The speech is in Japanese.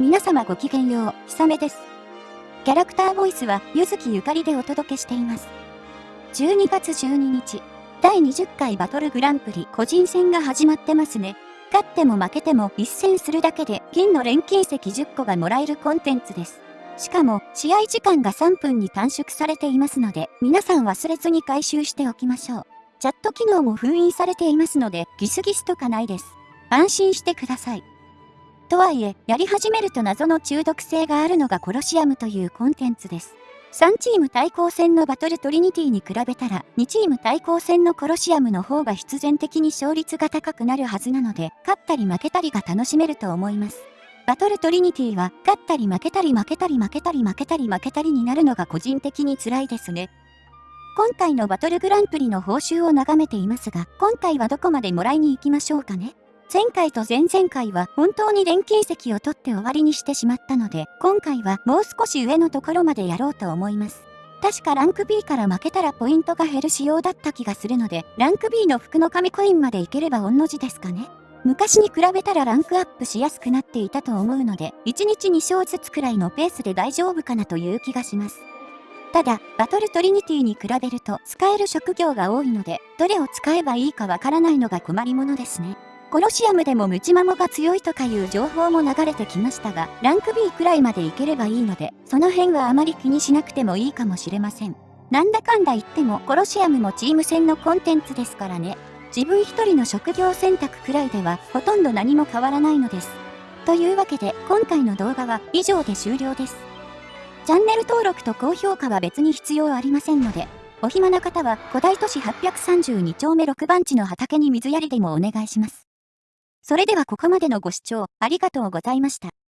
皆様ごきげんよう、ひさめです。キャラクターボイスは、ゆずきゆかりでお届けしています。12月12日、第20回バトルグランプリ個人戦が始まってますね。勝っても負けても一戦するだけで金の錬金石10個がもらえるコンテンツです。しかも、試合時間が3分に短縮されていますので、皆さん忘れずに回収しておきましょう。チャット機能も封印されていますので、ギスギスとかないです。安心してください。とはいえ、やり始めると謎の中毒性があるのがコロシアムというコンテンツです。3チーム対抗戦のバトルトリニティに比べたら、2チーム対抗戦のコロシアムの方が必然的に勝率が高くなるはずなので、勝ったり負けたりが楽しめると思います。バトルトリニティは、勝ったり負けたり負けたり負けたり負けたり負けたりになるのが個人的に辛いですね。今回のバトルグランプリの報酬を眺めていますが、今回はどこまでもらいに行きましょうかね。前回と前々回は本当に錬金石を取って終わりにしてしまったので、今回はもう少し上のところまでやろうと思います。確かランク B から負けたらポイントが減る仕様だった気がするので、ランク B の服の紙コインまでいければ御の字ですかね。昔に比べたらランクアップしやすくなっていたと思うので、1日2勝ずつくらいのペースで大丈夫かなという気がします。ただ、バトルトリニティに比べると使える職業が多いので、どれを使えばいいかわからないのが困りものですね。コロシアムでもムチマモが強いとかいう情報も流れてきましたが、ランク B くらいまでいければいいので、その辺はあまり気にしなくてもいいかもしれません。なんだかんだ言ってもコロシアムもチーム戦のコンテンツですからね。自分一人の職業選択くらいではほとんど何も変わらないのです。というわけで今回の動画は以上で終了です。チャンネル登録と高評価は別に必要ありませんので、お暇な方は古代都市832丁目6番地の畑に水やりでもお願いします。それではここまでのご視聴ありがとうございました。